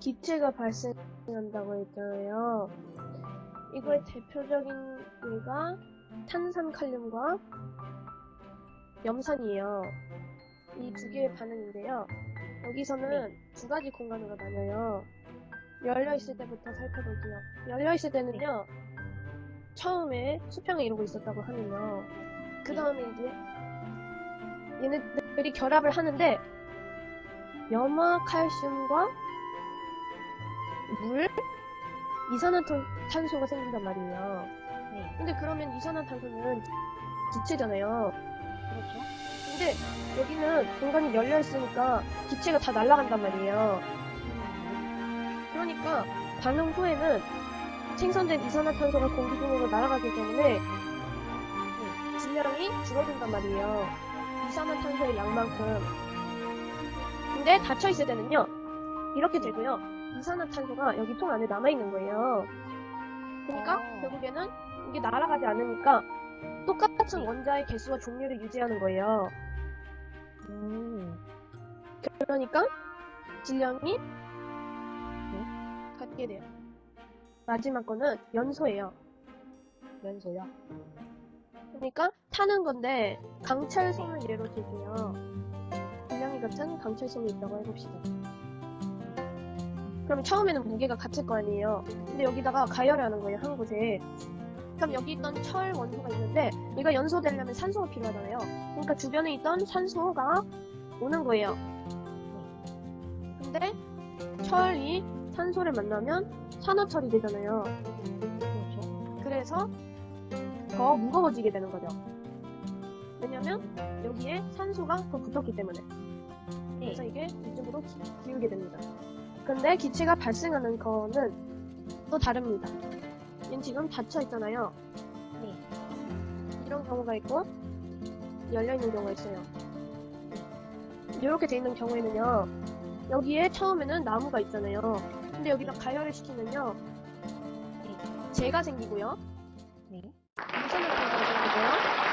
기체가 발생한다고 했잖아요. 이거의 대표적인 예가 탄산칼륨과 염산이에요. 이 두 개의 반응인데요. 여기서는 두 가지 공간으로 나뉘어요. 열려 있을 때부터 살펴볼게요. 열려 있을 때는요. 처음에 수평을 이루고 있었다고 하면요. 그 다음에 이제 얘네들이 결합을 하는데 염화칼슘과 물, 이산화탄소가 생긴단 말이에요. 네. 근데 그러면 이산화탄소는 기체잖아요. 그렇죠. 근데 여기는 공간이 열려 있으니까 기체가 다 날아간단 말이에요. 그러니까 반응 후에는 생성된 이산화탄소가 공기 중으로 날아가기 때문에 음, 질량이 줄어든단 말이에요. 이산화탄소의 양만큼. 근데 닫혀 있을 때는요. 이렇게 되고요. 이산화탄소가 여기 통 안에 남아 있는 거예요. 그러니까 어. 결국에는 이게 날아가지 않으니까 똑같은 원자의 개수와 종류를 유지하는 거예요. 음. 그러니까 질량이 같게 돼요. 마지막 거는 연소예요. 연소요. 그러니까 타는 건데 강철솜을 예로 들게요. 질량이 같은 강철솜이 있다고 해봅시다. 그럼 처음에는 무게가 같을 거 아니에요. 근데 여기다가 가열을 하는 거예요, 한 곳에. 그럼 여기 있던 철 원소가 있는데 얘가 연소되려면 산소가 필요하잖아요. 그러니까 주변에 있던 산소가 오는 거예요. 근데 철이 산소를 만나면 산화철이 되잖아요. 그래서 더 무거워지게 되는 거죠. 왜냐면 여기에 산소가 더 붙었기 때문에. 그래서 이게 이쪽으로 기, 기울게 됩니다. 근데 기체가 발생하는 거는 또 다릅니다. 얘는 지금 닫혀 있잖아요. 네. 이런 경우가 있고 열려 있는 경우가 있어요. 이렇게 돼 있는 경우에는요. 여기에 처음에는 나무가 있잖아요. 근데 여기다 가열을 시키면요. 재가 생기고요. 네. 이산화탄소가 생기고요.